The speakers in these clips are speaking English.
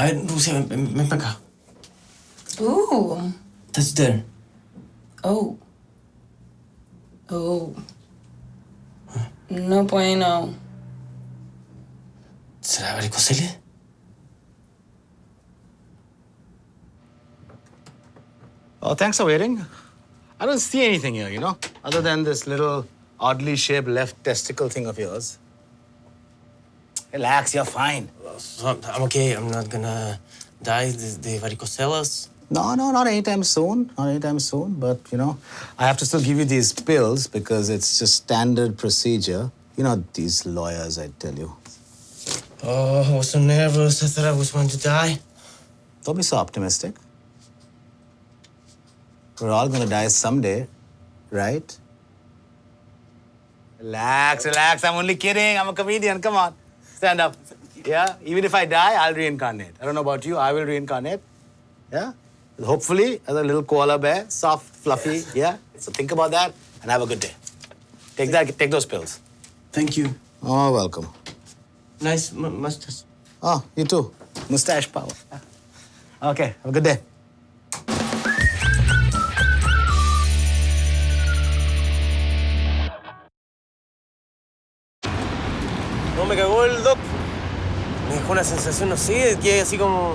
A ver, Rusia, ven, ven, ven para acá. Ooh. Touch there. Oh. Oh. No bueno. ¿Será varicocele? Oh, thanks for waiting. I don't see anything here, you know, other than this little oddly shaped left testicle thing of yours. Relax, you're fine. Uh, I'm okay. I'm not gonna die de, de varicocelas. No, no, not anytime soon. Not anytime soon. But, you know, I have to still give you these pills because it's just standard procedure. You know, these lawyers, I tell you. Oh, I was so nervous. I thought I was going to die. Don't be so optimistic. We're all gonna die someday, right? Relax, relax. I'm only kidding. I'm a comedian. Come on. Stand up. Yeah? Even if I die, I'll reincarnate. I don't know about you. I will reincarnate. Yeah? Hopefully, as a little koala bear, soft, fluffy. Yeah? So think about that and have a good day. Take that, take those pills. Thank you. Oh, welcome. Nice m- mustache. Oh, you too. Mustache power. Okay, have a good day. No me cagó el doc. Una sensación, no sé, que así como.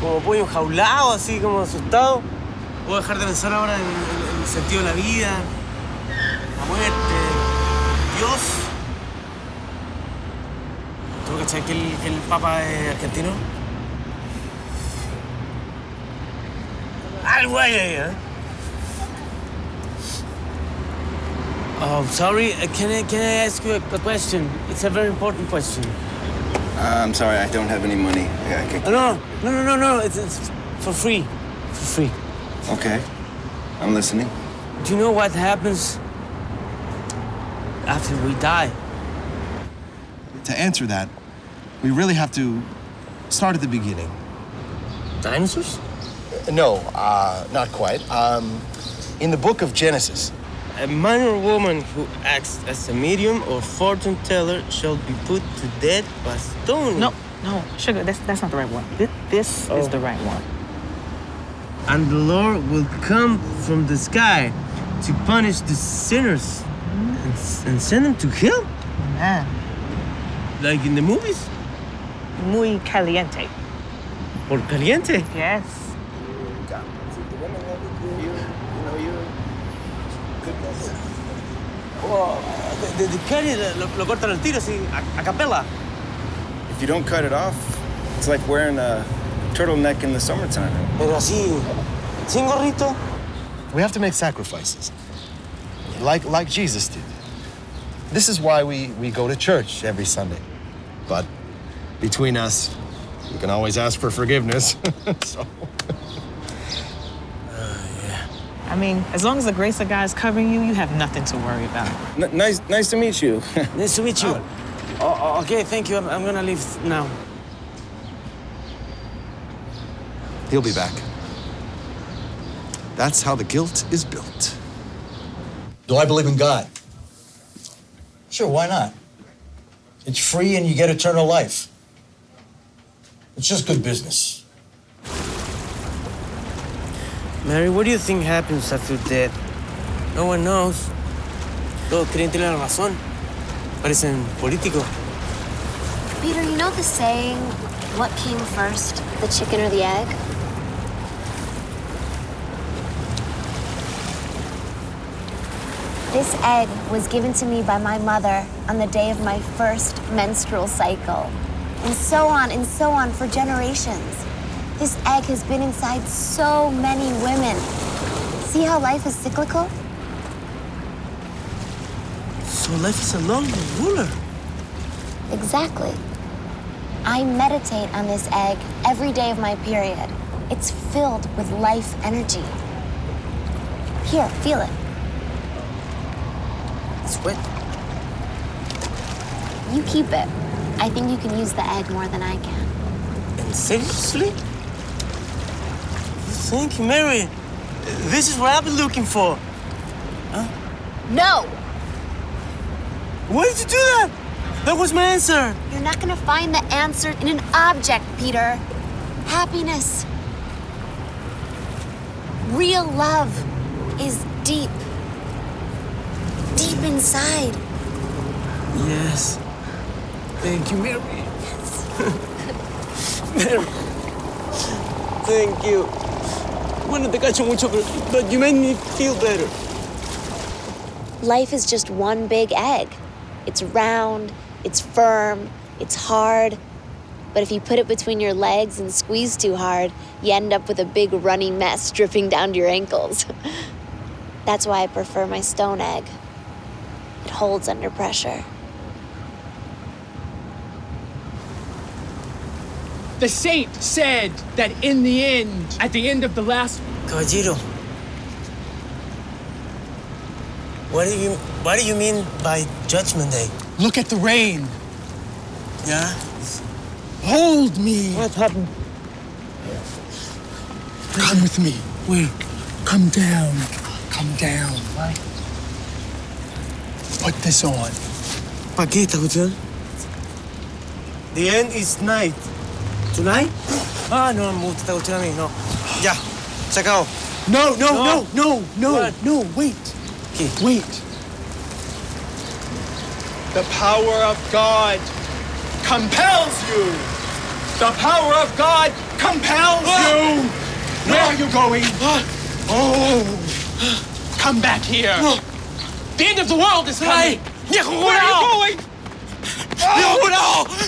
como pollo enjaulado, así como asustado. Puedo dejar de pensar ahora en, el sentido de la vida, la muerte, Dios. ¿Tú cachai que el, el Papa es argentino? Algo ahí, ¿eh? Oh, sorry. uh, Can I, can I ask you a question? It's a very important question. Uh, I'm sorry, I don't have any money. Yeah, I No, no, no, no, no, no. It's, it's for free. For free. Okay, I'm listening. Do you know what happens after we die? To answer that, we really have to start at the beginning. Dinosaurs? No, uh, not quite. Um, in the book of Genesis, A man or woman who acts as a medium or fortune teller shall be put to death by stone. No, no, sugar. That's that's not the right one. This, this is the right one. And the Lord will come from the sky to punish the sinners and, and send them to hell, Man, like in the movies. muy caliente. Por caliente. Yes. De, de Kelly lo, lo cortan al tiro así, a, a capela. If you don't cut it off, it's like wearing a turtleneck in the summertime. Pero así, sin gorrito. we have to make sacrifices, like, like Jesus did. This is why we, we go to church every Sunday. But between us, we can always ask for forgiveness. so. I mean, as long as the grace of God is covering you, you have nothing to worry about. N- nice, nice to meet you. Nice to meet you. Oh. oh, oh, okay, thank you. I'm, I'm gonna leave now. He'll be back. That's how the guilt is built. Do I believe in God? Sure, why not? It's free and you get eternal life. It's just good business. Mary, what do you think happens after death? No one knows. Todos creen tener la razón. Parecen políticos. Peter, you know the saying, what came first, the chicken or the egg? This egg was given to me by my mother on the day of my first menstrual cycle. And so on and so on for generations. This egg has been inside so many women. See how life is cyclical? So life is a long ruler. Exactly. I meditate on this egg every day of my period. It's filled with life energy. Here, feel it. It's wet. You keep it. I think you can use the egg more than I can. And seriously? Thank you, Mary. This is what I've been looking for. Huh? No! Why did you do that? That was my answer. You're not gonna find the answer in an object, Peter. happiness. Real love is deep. Deep inside. Yes. Thank you, Mary. Yes. Mary. Thank you. Bueno, te cacho mucho, pero but you made me feel better. Life is just one big egg. It's round, it's firm, it's hard. But if you put it between your legs and squeeze too hard, you end up with a big runny mess dripping down to your ankles. That's why I prefer my stone egg. It holds under pressure. The saint said that in the end, at the end of the last Caballero. What do you What do you mean by Judgment Day? look at the rain. Yeah. Hold me. What happened? Come with me. Where? Come down. Come down. Put this on. ¿Para qué esta cuestión? The end is night. Tonight? Ah, no, me gusta esta cuestión a mí, no. Ya, se acabó. No, no, no, no, no, What? no, wait. ¿Qué? Wait. The power of God compels you. The power of God compels ah! you. Ah! Where are you going? Ah! Oh. Come back here. The end of the world is coming. ¡Viejo Where are you jurado! going? ¡Viejo jurado!